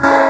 Bye.